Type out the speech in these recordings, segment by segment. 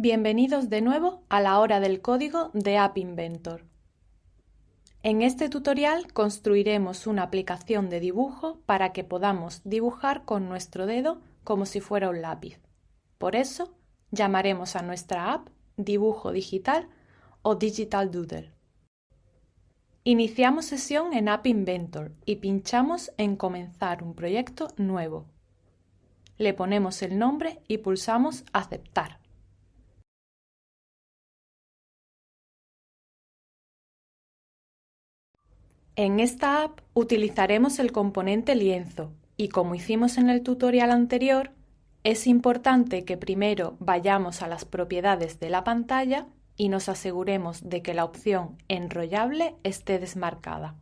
Bienvenidos de nuevo a la hora del código de App Inventor. En este tutorial construiremos una aplicación de dibujo para que podamos dibujar con nuestro dedo como si fuera un lápiz. Por eso llamaremos a nuestra app Dibujo Digital o Digital Doodle. Iniciamos sesión en App Inventor y pinchamos en Comenzar un proyecto nuevo. Le ponemos el nombre y pulsamos Aceptar. En esta app utilizaremos el componente lienzo y como hicimos en el tutorial anterior, es importante que primero vayamos a las propiedades de la pantalla y nos aseguremos de que la opción enrollable esté desmarcada.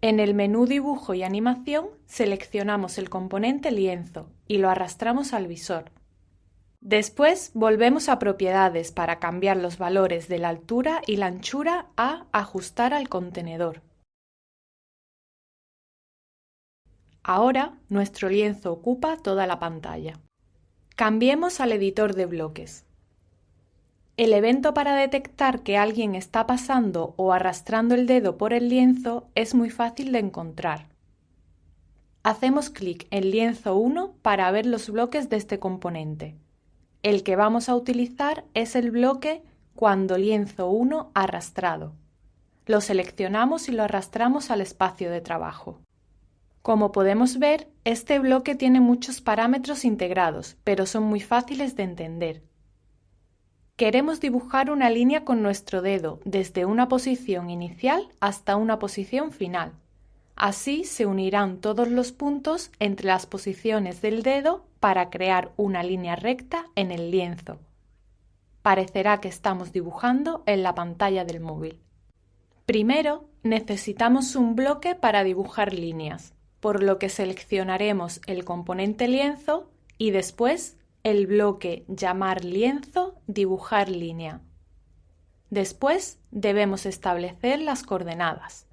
En el menú Dibujo y Animación seleccionamos el componente lienzo y lo arrastramos al visor. Después volvemos a Propiedades para cambiar los valores de la altura y la anchura a Ajustar al contenedor. Ahora nuestro lienzo ocupa toda la pantalla. Cambiemos al editor de bloques. El evento para detectar que alguien está pasando o arrastrando el dedo por el lienzo es muy fácil de encontrar. Hacemos clic en lienzo 1 para ver los bloques de este componente. El que vamos a utilizar es el bloque cuando lienzo 1 arrastrado. Lo seleccionamos y lo arrastramos al espacio de trabajo. Como podemos ver, este bloque tiene muchos parámetros integrados, pero son muy fáciles de entender. Queremos dibujar una línea con nuestro dedo desde una posición inicial hasta una posición final. Así se unirán todos los puntos entre las posiciones del dedo para crear una línea recta en el lienzo. Parecerá que estamos dibujando en la pantalla del móvil. Primero, necesitamos un bloque para dibujar líneas, por lo que seleccionaremos el componente lienzo y después el bloque llamar lienzo dibujar línea. Después debemos establecer las coordenadas.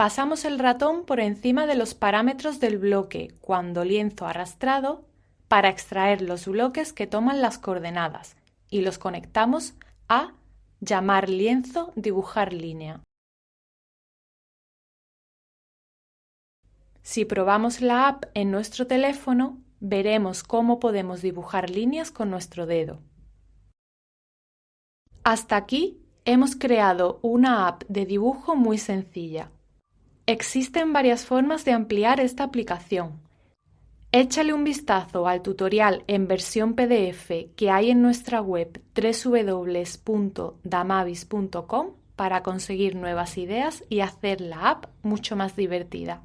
Pasamos el ratón por encima de los parámetros del bloque cuando lienzo arrastrado para extraer los bloques que toman las coordenadas y los conectamos a llamar lienzo dibujar línea. Si probamos la app en nuestro teléfono, veremos cómo podemos dibujar líneas con nuestro dedo. Hasta aquí hemos creado una app de dibujo muy sencilla. Existen varias formas de ampliar esta aplicación. Échale un vistazo al tutorial en versión PDF que hay en nuestra web www.damavis.com para conseguir nuevas ideas y hacer la app mucho más divertida.